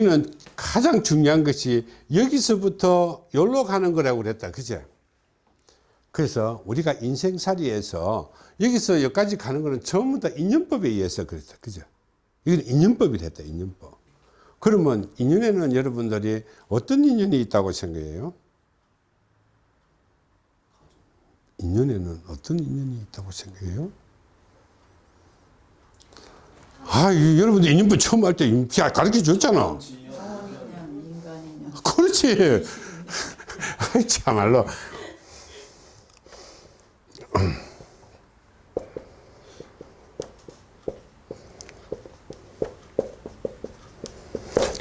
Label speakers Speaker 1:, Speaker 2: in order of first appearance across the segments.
Speaker 1: 는 가장 중요한 것이 여기서부터 여기로 가는 거라고 그랬다. 그죠 그래서 우리가 인생살이에서 여기서 여기까지 가는 거는 전부 다 인연법에 의해서 그랬다. 그죠 이건 인연법이 됐다 인연법. 그러면 인연에는 여러분들이 어떤 인연이 있다고 생각해요? 인연에는 어떤 인연이 있다고 생각해요 아, 이, 여러분들 인연법 처음 할 때 가르쳐 줬잖아. 그렇지. 참말로.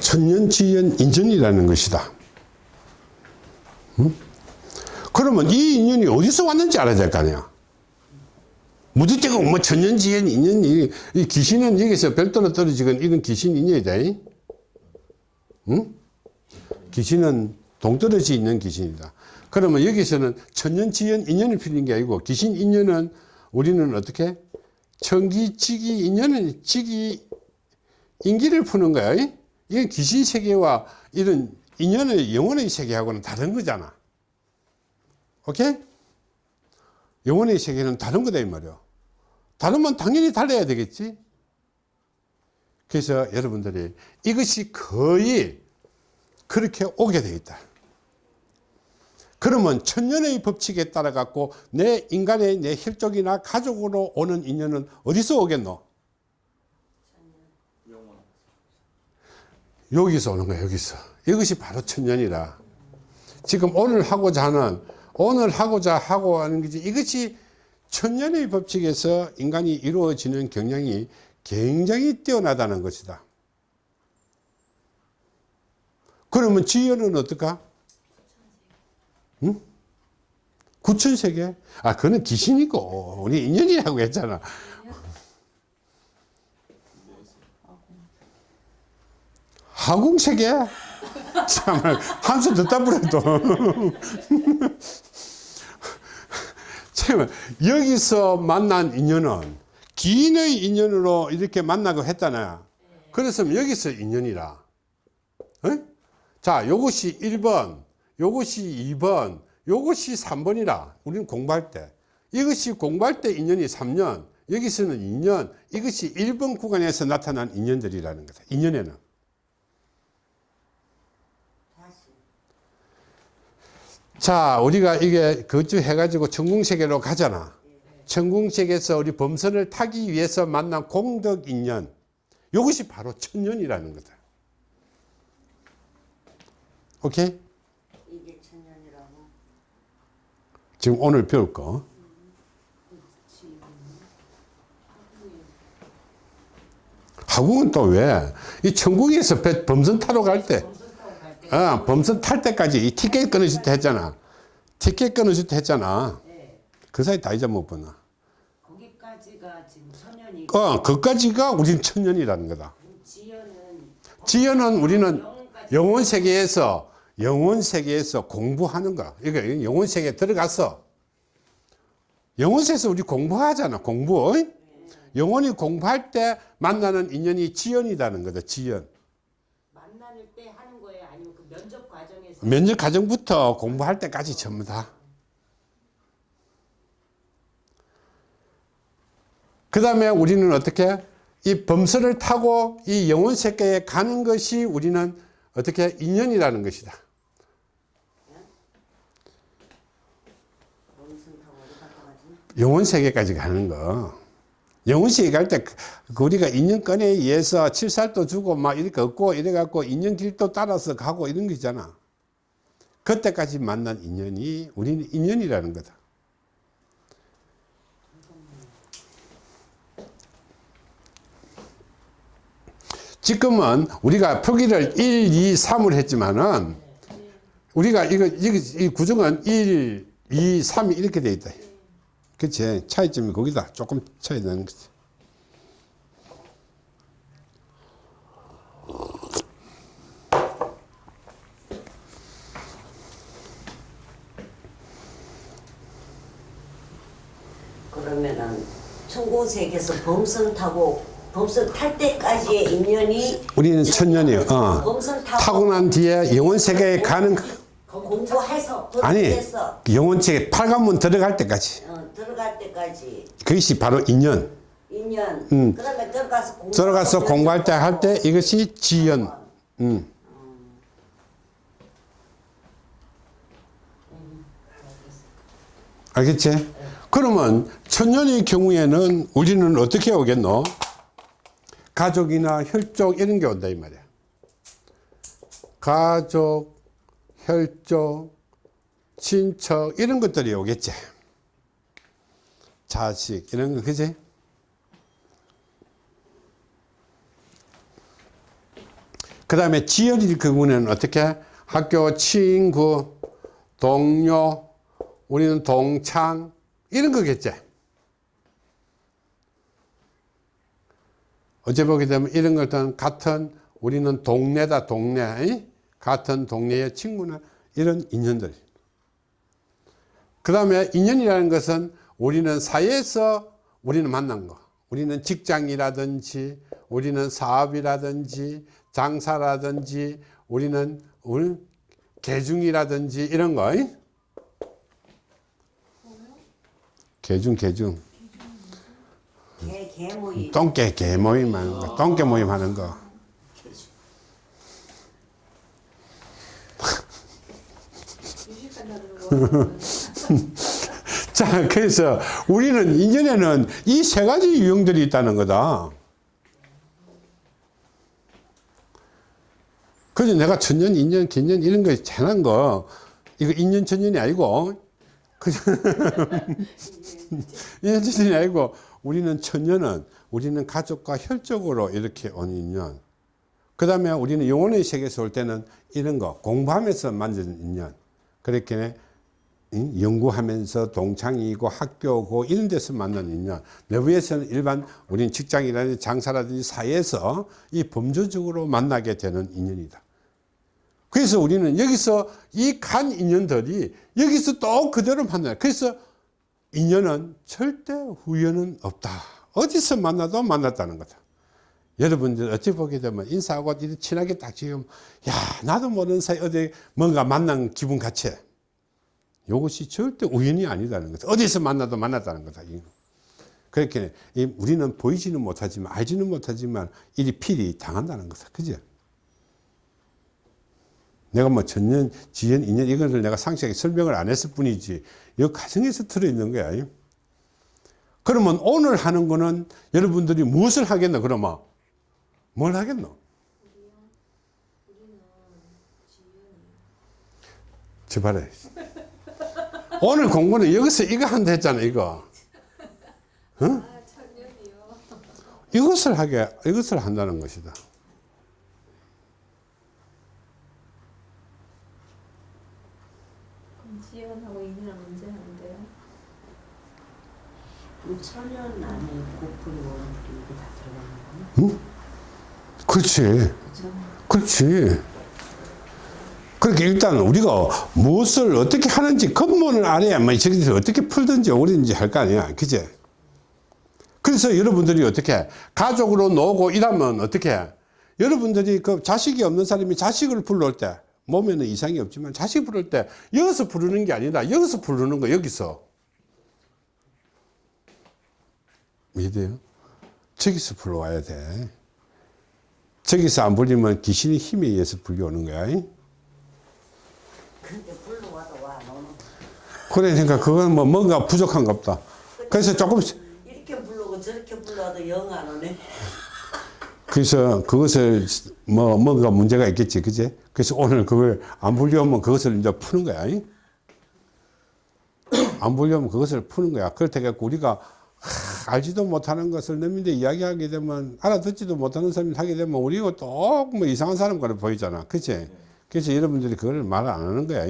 Speaker 1: 천년지연 인연이라는 것이다. 응? 그러면 이 인연이 어디서 왔는지 알아야 될 거 아니야. 무드때가 뭐 천년지연 인연이 이 귀신은 여기서 별도로 떨어지건 이건 귀신 인연이다. 응? 귀신은 동떨어져 있는 귀신이다. 그러면 여기서는 천년지연 인연을 피는 게 아니고 귀신 인연은 우리는 어떻게 천기지기 인연은 지기 인기를 푸는 거야. 이게 귀신 세계와 이런 인연의 영혼의 세계하고는 다른 거잖아. 오케이? 영혼의 세계는 다른 거다 이 말이야. 다르면 당연히 달라야 되겠지. 그래서 여러분들이 이것이 거의 그렇게 오게 되어 있다. 그러면 천년의 법칙에 따라 갖고 내 인간의 내 혈족이나 가족으로 오는 인연은 어디서 오겠노? 여기서 오는 거야 여기서 이것이 바로 천년이라 지금 오늘 하고자 하는 오늘 하고자 하고 하는 것이 이것이 천년의 법칙에서 인간이 이루어지는 경향이 굉장히 뛰어나다는 것이다 그러면 지연은 어떨까? 응? 구천세계? 아, 그거는 귀신이고, 우리 인연이라고 했잖아. 하궁세계? 참, 한수 듣다 버려도. 참, 여기서 만난 인연은 기인의 인연으로 이렇게 만나고 했잖아요. 그랬으면 여기서 인연이라. 어? 자, 요것이 1번, 요것이 2번, 요것이 3번이라. 우리는 공부할 때. 이것이 공부할 때 인연이 3년, 여기서는 2년, 이것이 1번 구간에서 나타난 인연들이라는 거다. 인연에는. 자, 우리가 이게 거주 해 가지고 천궁세계로 가잖아. 천궁세계에서 우리 범선을 타기 위해서 만난 공덕인연. 이것이 바로 천년이라는 거다. 오케이?
Speaker 2: 이게 천년이라고.
Speaker 1: 지금 오늘 배울 거. 하궁은 또 왜? 이 천궁에서 배- 범선 타러 갈 때, 어, 범선 탈 때까지 이 티켓 끊어줄 때 했잖아. 티켓 끊어줄 때 했잖아.
Speaker 2: 네.
Speaker 1: 그 사이 다 잊어먹었구나.
Speaker 2: 거기까지가 지금 천년이.
Speaker 1: 어, 그까지가 우린 천년이라는 거다.
Speaker 2: 지연은
Speaker 1: 지연은 우리는.
Speaker 2: 영혼
Speaker 1: 세계에서 영혼 세계에서 공부하는 거야. 이거 영혼 세계에 들어가서 영혼 세계에서 우리 공부하잖아. 공부. 어이? 영혼이 공부할 때 만나는 인연이 지연이라는 거다. 지연.
Speaker 2: 거예요? 아니면 그 면접 과정에서?
Speaker 1: 면접 과정부터 공부할 때까지 전부 다. 그 다음에 우리는 어떻게 이 범선을 타고 이 영혼 세계에 가는 것이 우리는 어떻게 인연이라는 것이다. 영혼 세계까지 가는 거. 세계 갈때그 우리가 인연권에 의해서 칠살도 주고 막 이렇게 얻고 이래 갖고 인연 길도 따라서 가고 이런 거 있잖아. 그때까지 만난 인연이 우리는 인연이라는 거다. 지금은 우리가 표기를 1, 2, 3을 했지만은 우리가 이거, 이거 이 구성은 1, 2, 3이 이렇게 돼 있다. 그치? 차이점이 거기다. 조금 차이 나는 거지.
Speaker 2: 그러면은 천고세계에서 범선 타고
Speaker 3: 범선 탈 때까지의 인연이
Speaker 1: 우리는 천년이요. 어.
Speaker 3: 범선 타고
Speaker 1: 타고 난 뒤에 영혼 세계에 가는
Speaker 3: 공부해서
Speaker 1: 아니 영혼 세계 팔관문 들어갈 때까지
Speaker 3: 어, 때까지
Speaker 1: 그것이 바로 인연.
Speaker 3: 인연
Speaker 1: 음.
Speaker 3: 그다음에 들어가서 공부
Speaker 1: 들어가서 공부할 때 할 때 이것이 지연. 음. 알겠지? 그러면 천년의 경우에는 우리는 어떻게 오겠노? 가족이나 혈족 이런 게 온다 이 말이야. 가족, 혈족, 친척 이런 것들이 오겠지. 자식 이런 거 그지? 그 다음에 지연일 경우는 어떻게? 학교 친구, 동료, 우리는 동창, 이런 거겠지. 어제 보게 되면 이런 것들은 같은, 우리는 동네다, 동네. 이? 같은 동네의 친구나 이런 인연들. 그 다음에 인연이라는 것은 우리는 사회에서 우리는 만난 거. 우리는 직장이라든지, 우리는 사업이라든지, 장사라든지, 우리는 우리 계중이라든지 이런 거. 이? 계중, 계중.
Speaker 3: 개, 개 모임
Speaker 1: 똥개 개 모임 하는 거. 똥개 모임 하는 거. 자, 그래서 우리는 인연에는 이 세 가지 유형들이 있다는 거다. 그래서 내가 천년, 인연, 긴년 이런 거 재난 거, 이거 인연, 천년이 아니고, 그, 인연, 천년이 아니고, 우리는 천년은 우리는 가족과 혈족으로 이렇게 온 인연. 그 다음에 우리는 영혼의 세계에서 올 때는 이런 거, 공부하면서 만드는 인연. 그렇게 응? 연구하면서 동창이고 학교고 이런 데서 만나는 인연. 내부에서는 일반 우리는 직장이라든지 장사라든지 사회에서 이 범주적으로 만나게 되는 인연이다. 그래서 우리는 여기서 이 간 인연들이 여기서 또 그대로 만나요. 그래서 인연은 절대 후연은 없다. 어디서 만나도 만났다는 거다 여러분들 어찌 보게 되면 인사하고 친하게 딱 지금 야 나도 모르는 사이 어디 뭔가 만난 기분 같이 이것이 절대 우연이 아니다는 거죠. 어디서 만나도 만났다는 거다. 그렇게 이 우리는 보이지는 못하지만 알지는 못하지만 일이 필히 당한다는 거다. 그죠? 내가 뭐 전년, 지연, 인연 이것을 내가 상세하게 설명을 안 했을 뿐이지 이 가정에서 들어있는 거야. 그러면 오늘 하는 거는 여러분들이 무엇을 하겠노? 그러면 뭘 하겠노? 제발해. 오늘 공부는 여기서 이거 한다 했잖아, 이거. 응? 이것을 하게, 이것을 한다는 것이다.
Speaker 4: 그럼 지연하고 인이랑 언제 하는데요?
Speaker 3: 천년 안에 원풀이 이게 다 들어가는 거네
Speaker 1: 그렇지.
Speaker 3: 그죠?
Speaker 1: 그렇지. 그렇게 일단 우리가 무엇을 어떻게 하는지 근본을 알아야 뭐 저기서 어떻게 풀든지 오든지 할 거 아니야. 그제? 그래서 여러분들이 어떻게 가족으로 놀고 이러면 어떻게 여러분들이 그 자식이 없는 사람이 자식을 불러올 때 몸에는 이상이 없지만 자식 부를 때 여기서 부르는 게 아니라 여기서 부르는 거 여기서 이해돼요? 저기서 불러와야 돼. 저기서 안 불리면 귀신의 힘에 의해서 불려오는 거야. 그러니까 그건 뭐 뭔가 부족한가 보다. 그래서 조금씩,
Speaker 3: 이렇게 불러고 저렇게 불러도 영 안 오네
Speaker 1: 그래서 그것을 뭐 뭔가 문제가 있겠지. 그제? 그래서 오늘 그걸 안 불려오면 그것을 이제 푸는 거야. 안 불려오면 그것을 푸는 거야. 그렇다 해갖고 우리가 하, 알지도 못하는 것을 남인데 이야기하게 되면 알아듣지도 못하는 사람이 하게 되면 우리가 또뭐 이상한 사람 같아 보이잖아. 그치? 그래서 여러분들이 그걸 말안 하는 거야.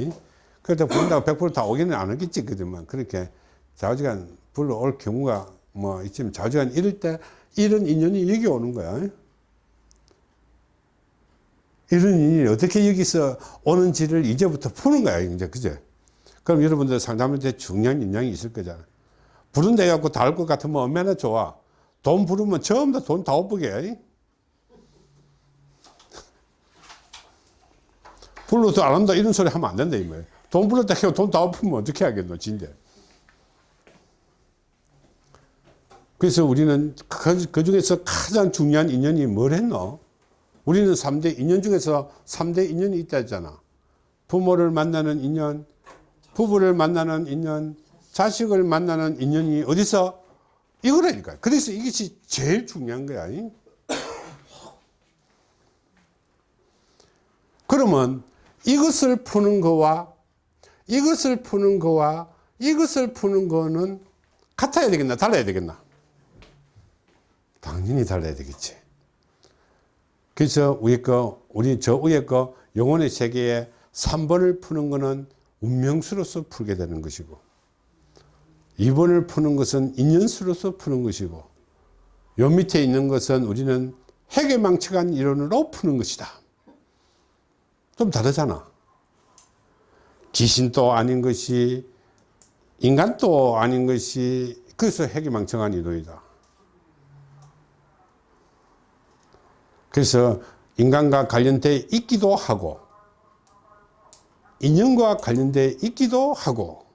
Speaker 1: 그렇다 부른다고 100%다 오기는 안 오겠지. 그지만 그렇게 자주간 불러올 경우가 뭐 있지만 자주간 이럴 때 이런 인연이 여기 오는 거야. 이런 인연이 어떻게 여기서 오는지를 이제부터 푸는 거야. 이제 그제? 그럼 여러분들 상담할 때 중요한 인양이 있을 거잖아. 부른데 갖고 닿을 것 같으면 얼마나 좋아. 돈 부르면 전부 다돈다 옷보게. 불러도 안 한다 이런 소리 하면 안 된다 이 말이야. 돈 불렀다 해도 돈다 엎으면 어떻게 하겠노 진짜. 그래서 우리는 그, 그 중에서 가장 중요한 인연이 뭘 했노? 우리는 3대 인연 중에서 3대 인연이 있다 했잖아. 부모를 만나는 인연, 부부를 만나는 인연, 자식을 만나는 인연이 어디서? 이거라니까. 그래서 이것이 제일 중요한 거야. 이? 그러면 이것을 푸는 거와 이것을 푸는 거와 이것을 푸는 거는 같아야 되겠나? 달라야 되겠나? 당연히 달라야 되겠지. 그래서 위에 거, 우리 저 위에 거 영혼의 세계에 3번을 푸는 거는 운명수로서 풀게 되는 것이고 2번을 푸는 것은 인연수로서 푸는 것이고 요 밑에 있는 것은 우리는 해계망측한 이론으로 푸는 것이다. 좀 다르잖아. 귀신도 아닌 것이 인간도 아닌 것이 그래서 해계망측한 이론이다. 그래서 인간과 관련돼 있기도 하고 인연과 관련돼 있기도 하고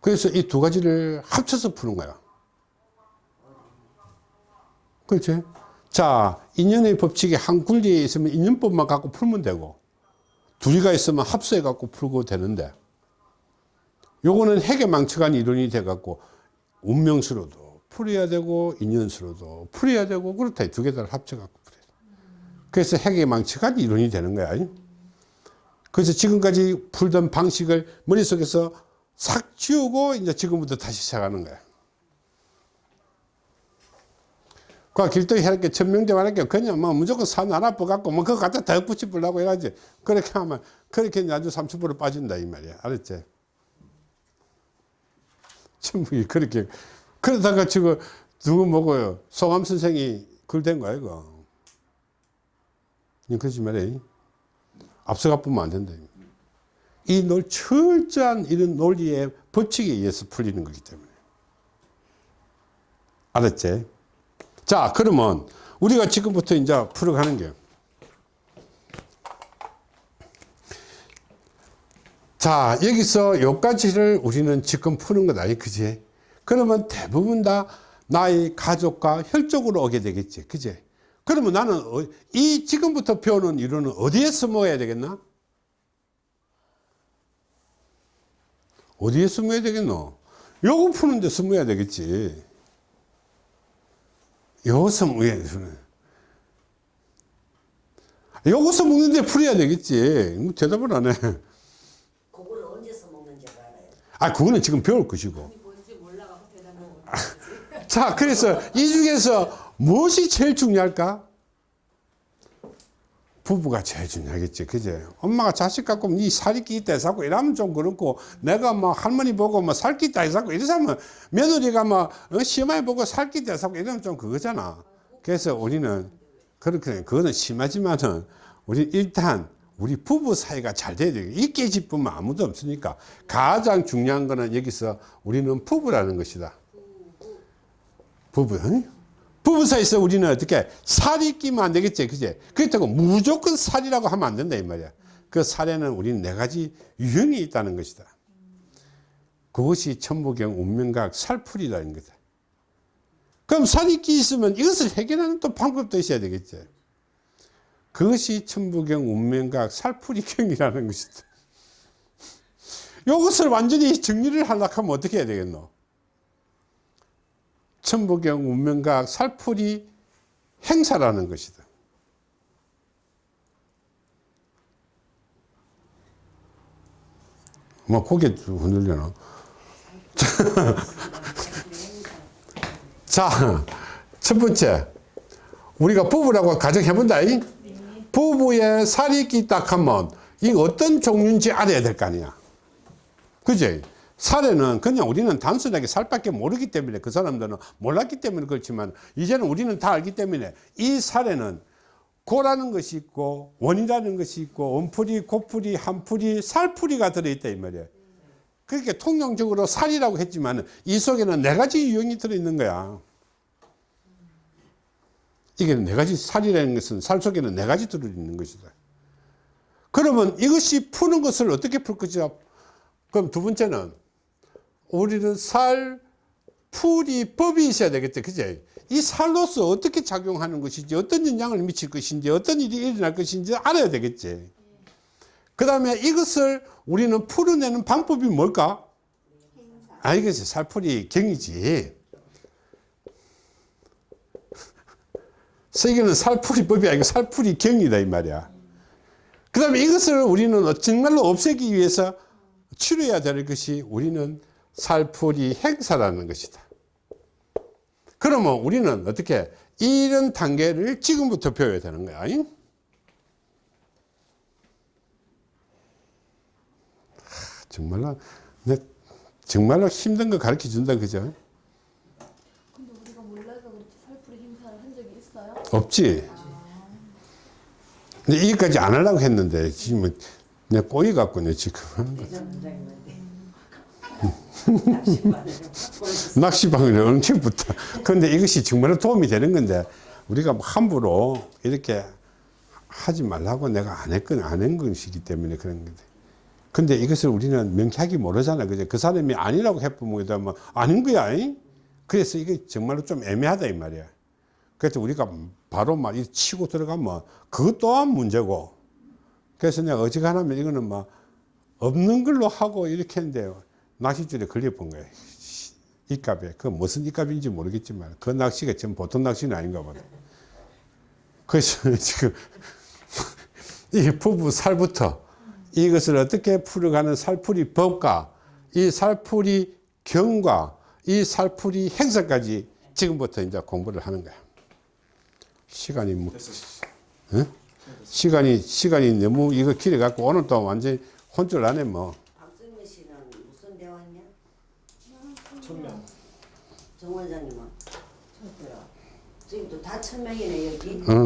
Speaker 1: 그래서 이 두 가지를 합쳐서 푸는 거야. 그렇지? 자, 인연의 법칙이 한 군리에 있으면 인연법만 갖고 풀면 되고 둘이가 있으면 합수해 갖고 풀고 되는데 요거는 핵에망측한 이론이 돼 갖고 운명수로도 풀어야 되고 인연수로도 풀어야 되고 그렇다. 두 개를 합쳐 갖고 풀어야 돼. 그래서 핵에망측한 이론이 되는 거야. 그래서 지금까지 풀던 방식을 머릿속에서 싹 지우고 이제 지금부터 다시 시작하는 거야. 그 길동이 이렇게 천명대 하니까 그냥 뭐 무조건 산 하나 뽑갖고 뭐 그거 갖다 더 붙여보려고 해야지. 그렇게 하면 그렇게 아주 30% 빠진다 이 말이야. 알았지? 전부 그렇게 그러다가 지금 누구 먹어요? 소감 선생이 글댄 거야 이거. 그러지 말해. 앞서가 보면 안 된다. 이 논, 철저한 이런 논리의 법칙에 의해서 풀리는 거기 때문에. 알았지? 자, 그러면 우리가 지금부터 이제 풀어가는 게. 자, 여기서 요까지를 우리는 지금 푸는 거다. 그지? 그러면 대부분 다 나의 가족과 혈족으로 오게 되겠지. 그지? 그러면 나는 어- 이 지금부터 배우는 이론은 어디에 숨어야 되겠나? 어디에 숨어야 되겠노? 요거 푸는데 숨어야 되겠지. 여기서 뭐야, 여기서 먹는데 풀어야 되겠지. 뭐 대답을 안 해.
Speaker 3: 그걸 언제 써먹는지 알아요.
Speaker 1: 아, 그거는 지금 배울 것이고. 자, 그래서 이 중에서 무엇이 제일 중요할까? 부부가 제일 중요하겠지. 그제? 엄마가 자식 갖고 니 살이 끼있다 해서 이러면 좀 그렇고, 내가 뭐 할머니 보고 뭐 살기 있다 해서 이러면 며느리가 뭐 어, 시어머니 보고 살기 있다 해서 이러면 좀 그거잖아. 그래서 우리는 그렇게, 그거는 심하지만은 우리 일단 우리 부부 사이가 잘 돼야 돼. 이 깨집으면 아무도 없으니까 가장 중요한 거는 여기서 우리는 부부라는 것이다. 부부. 응? 부부 사이에서 우리는 어떻게 살이 끼면 안 되겠지. 그제? 그렇다고 무조건 살이라고 하면 안 된다. 이 말이야. 그 살에는 우리는 네 가지 유형이 있다는 것이다. 그것이 천부경 운명각 살풀이라는 거다. 그럼 살이 끼 있으면 이것을 해결하는 또 방법도 있어야 되겠지. 그것이 천부경 운명각 살풀이경이라는 것이다. 이것을 완전히 정리를 하려고 하면 어떻게 해야 되겠노? 천부경 운명각 살풀이 행사라는 것이다. 뭐 고개 좀 흔들려나? 자, 첫 번째 우리가 부부라고 가정해본다. 이? 부부의 살이 있다 하면 이 어떤 종류인지 알아야 될 거 아니야. 그지? 살에는 그냥 우리는 단순하게 살밖에 모르기 때문에 그 사람들은 몰랐기 때문에 그렇지만 이제는 우리는 다 알기 때문에 이 살에는 고라는 것이 있고 원이라는 것이 있고 원풀이, 고풀이, 한풀이, 살풀이가 들어있다 이 말이야. 그렇게 통용적으로 살이라고 했지만 이 속에는 네 가지 유형이 들어있는 거야. 이게 네 가지 살이라는 것은 살 속에는 네 가지 들어있는 것이다. 그러면 이것이 푸는 것을 어떻게 풀 거죠? 그럼 두 번째는 우리는 살 풀이 법이 있어야 되겠죠. 그제? 이 살로서 어떻게 작용하는 것인지, 어떤 영향을 미칠 것인지, 어떤 일이 일어날 것인지 알아야 되겠지. 그 다음에 이것을 우리는 풀어내는 방법이 뭘까? 아, 이것이 살풀이 경이지. 세계는 살풀이 법이 아니고 살풀이 경이다, 이 말이야. 그 다음에 이것을 우리는 정말로 없애기 위해서 치료해야 될 것이 우리는 살풀이 행사라는 것이다. 그러면 우리는 어떻게 이런 단계를 지금부터 배워야 되는 거야. 잉? 하, 정말로 내 정말로 힘든 거 가르쳐 준다 그죠?
Speaker 4: 근데 우리가 몰라서 그렇지 살풀이 행사를 한 적이 있어요?
Speaker 1: 없지. 근데 여기까지 안 하려고 했는데 지금 내 꼬이 갖고 내 지금 하는 거야. 낚시방을 붙어. 그런데 이것이 정말로 도움이 되는 건데 우리가 뭐 함부로 이렇게 하지 말라고 내가 안 했건 안 한 것이기 때문에 그런 건데. 근데 이것을 우리는 명쾌하게 모르잖아. 그죠? 그 사람이 아니라고 해보면 뭐 아닌 거야. 잉? 그래서 이게 정말로 좀 애매하다 이 말이야. 그래서 우리가 바로 막이 치고 들어가면 그것 또한 문제고. 그래서 내가 어지간하면 이거는 막 없는 걸로 하고 이렇게 했는데 낚싯줄에 걸려본 거예요. 이 값에. 그 무슨 이 값인지 모르겠지만 그 낚시가 좀 보통 낚시는 아닌가 보다. 그래서 지금 이 부부 살부터 이것을 어떻게 풀어가는 살풀이 법과 이 살풀이 경과 이 살풀이 행사까지 지금부터 이제 공부를 하는 거야. 시간이 뭐, 응? 시간이, 시간이 너무 이거 길어 갖고 오늘 또 완전 혼쭐 나네 뭐.
Speaker 3: 박승민 씨는 무슨 대화냐?
Speaker 5: 천명.
Speaker 3: 정 원장님은?
Speaker 2: 저도요.
Speaker 3: 지금도 다 천명이네 여기.
Speaker 1: 응.